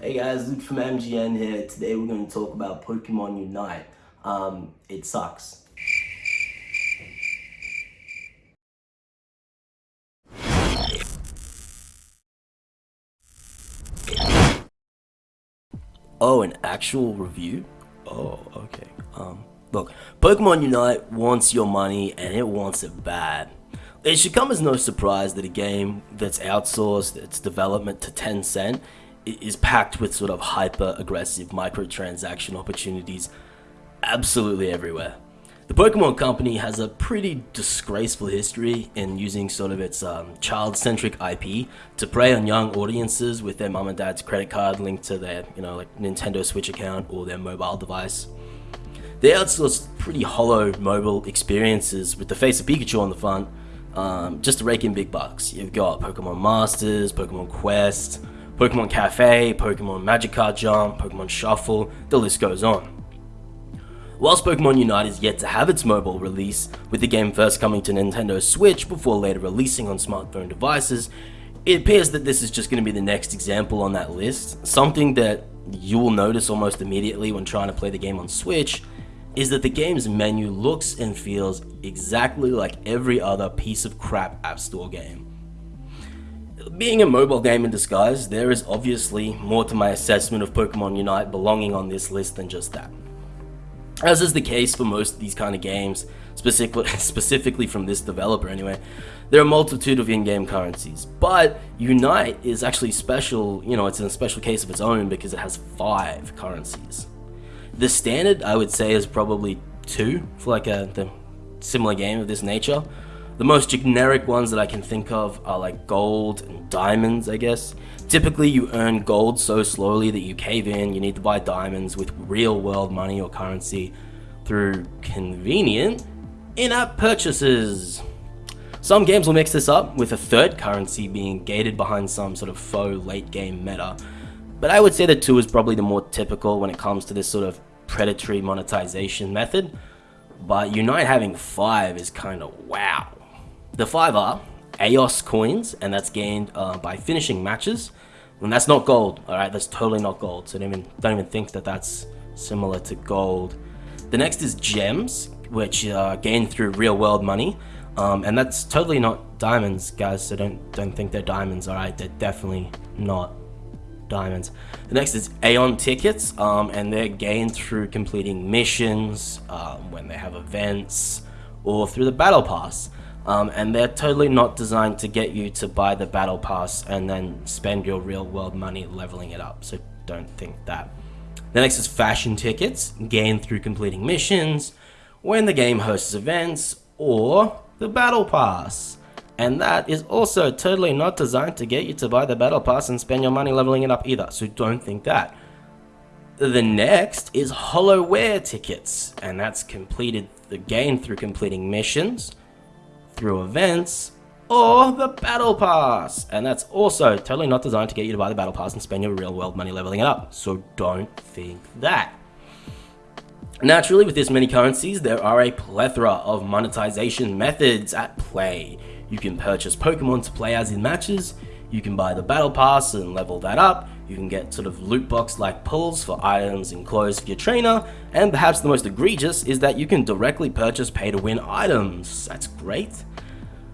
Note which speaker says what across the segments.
Speaker 1: Hey guys, Luke from MGN here. Today we're going to talk about Pokemon Unite. Um, it sucks. Oh, an actual review? Oh, okay. Um, look, Pokemon Unite wants your money and it wants it bad. It should come as no surprise that a game that's outsourced its development to Tencent is packed with sort of hyper aggressive microtransaction opportunities absolutely everywhere. The Pokemon Company has a pretty disgraceful history in using sort of its um, child-centric IP to prey on young audiences with their mom and dad's credit card linked to their, you know, like Nintendo Switch account or their mobile device. They outsourced pretty hollow mobile experiences with the face of Pikachu on the front, um, just to rake in big bucks. You've got Pokemon Masters, Pokemon Quest, Pokemon Cafe, Pokemon Magikarp Jump, Pokemon Shuffle, the list goes on. Whilst Pokemon Unite is yet to have its mobile release, with the game first coming to Nintendo Switch before later releasing on smartphone devices, it appears that this is just going to be the next example on that list. Something that you will notice almost immediately when trying to play the game on Switch is that the game's menu looks and feels exactly like every other piece of crap App Store game. Being a mobile game in disguise, there is obviously more to my assessment of Pokemon Unite belonging on this list than just that. As is the case for most of these kind of games, specifically, specifically from this developer anyway, there are a multitude of in-game currencies, but Unite is actually special, you know, it's in a special case of its own because it has five currencies. The standard, I would say, is probably two for like a the similar game of this nature, the most generic ones that I can think of are like gold and diamonds, I guess. Typically, you earn gold so slowly that you cave in, you need to buy diamonds with real world money or currency through convenient in-app purchases. Some games will mix this up with a third currency being gated behind some sort of faux late game meta, but I would say the 2 is probably the more typical when it comes to this sort of predatory monetization method, but Unite having 5 is kind of wow. The five are Aeos coins, and that's gained uh, by finishing matches. And that's not gold, alright? That's totally not gold. So don't even, don't even think that that's similar to gold. The next is gems, which are gained through real world money. Um, and that's totally not diamonds, guys. So don't don't think they're diamonds. All right, they're definitely not diamonds. The next is Aeos tickets, um, and they're gained through completing missions, um, when they have events, or through the battle pass. Um, and they're totally not designed to get you to buy the battle pass and then spend your real world money leveling it up, so don't think that. The next is fashion tickets, gained through completing missions, when the game hosts events, or the battle pass. And that is also totally not designed to get you to buy the battle pass and spend your money leveling it up either, so don't think that. The next is Holowear tickets, and that's completed the game through completing missions, through events, or the Battle Pass. And that's also totally not designed to get you to buy the Battle Pass and spend your real world money leveling it up. So don't think that. Naturally, with this many currencies, there are a plethora of monetization methods at play. You can purchase Pokemon to play as in matches, you can buy the Battle Pass and level that up, you can get sort of loot box like pulls for items and clothes for your trainer, and perhaps the most egregious is that you can directly purchase pay to win items. That's great.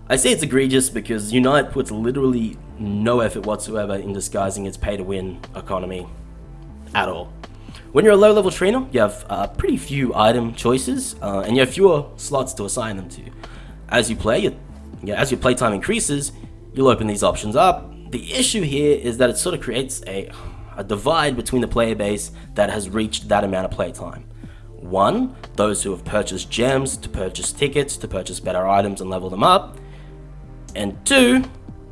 Speaker 1: I say it's egregious because Unite puts literally no effort whatsoever in disguising its pay to win economy at all. When you're a low level trainer, you have uh, pretty few item choices uh, and you have fewer slots to assign them to. As you play, you, as your playtime increases, you'll open these options up the issue here is that it sort of creates a, a divide between the player base that has reached that amount of playtime. One, those who have purchased gems to purchase tickets, to purchase better items and level them up. And two,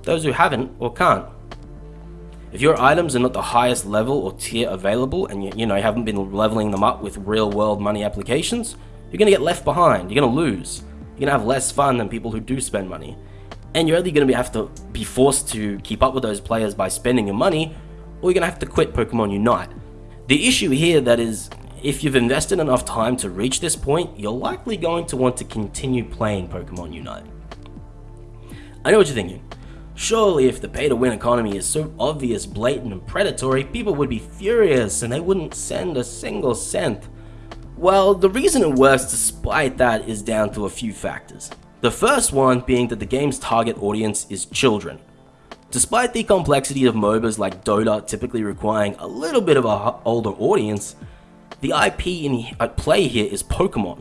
Speaker 1: those who haven't or can't. If your items are not the highest level or tier available and you, you know you haven't been leveling them up with real world money applications, you're going to get left behind, you're going to lose. You're going to have less fun than people who do spend money and you're either going to have to be forced to keep up with those players by spending your money, or you're going to have to quit Pokemon Unite. The issue here that is, if you've invested enough time to reach this point, you're likely going to want to continue playing Pokemon Unite. I know what you're thinking. Surely if the pay to win economy is so obvious, blatant and predatory, people would be furious and they wouldn't send a single cent. Well, the reason it works despite that is down to a few factors. The first one being that the game's target audience is children. Despite the complexity of MOBAs like Dota typically requiring a little bit of an older audience, the IP in at play here is Pokemon.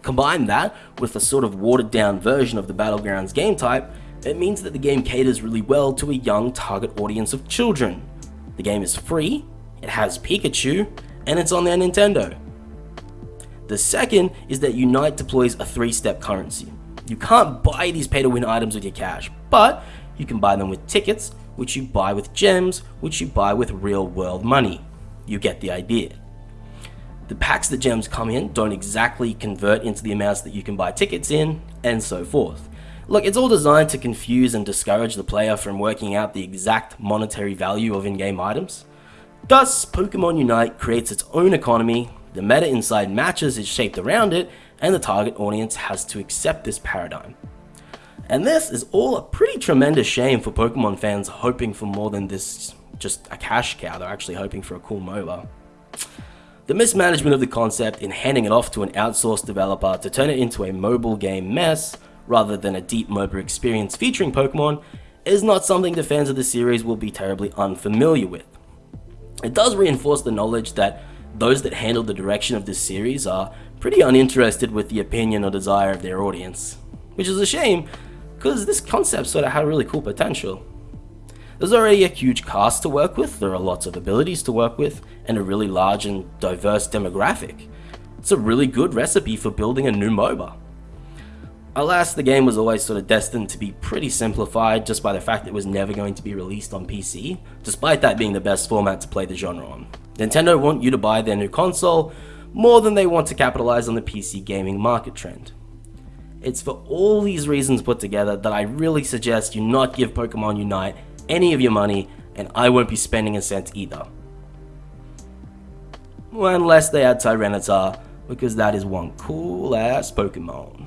Speaker 1: Combine that with a sort of watered down version of the Battlegrounds game type, it means that the game caters really well to a young target audience of children. The game is free, it has Pikachu, and it's on their Nintendo. The second is that Unite deploys a three-step currency. You can't buy these pay-to-win items with your cash, but you can buy them with tickets, which you buy with gems, which you buy with real-world money. You get the idea. The packs that gems come in don't exactly convert into the amounts that you can buy tickets in, and so forth. Look, it's all designed to confuse and discourage the player from working out the exact monetary value of in-game items. Thus, Pokemon Unite creates its own economy, the meta inside matches is shaped around it, and the target audience has to accept this paradigm. And this is all a pretty tremendous shame for Pokemon fans hoping for more than this just a cash cow, they're actually hoping for a cool MOBA. The mismanagement of the concept in handing it off to an outsourced developer to turn it into a mobile game mess rather than a deep MOBA experience featuring Pokemon, is not something the fans of the series will be terribly unfamiliar with. It does reinforce the knowledge that those that handle the direction of this series are pretty uninterested with the opinion or desire of their audience, which is a shame because this concept sort of had really cool potential. There's already a huge cast to work with, there are lots of abilities to work with, and a really large and diverse demographic. It's a really good recipe for building a new MOBA. Alas, the game was always sort of destined to be pretty simplified just by the fact it was never going to be released on PC, despite that being the best format to play the genre on. Nintendo want you to buy their new console more than they want to capitalize on the PC gaming market trend. It's for all these reasons put together that I really suggest you not give Pokemon Unite any of your money and I won't be spending a cent either. Well, unless they add Tyranitar, because that is one cool ass Pokemon.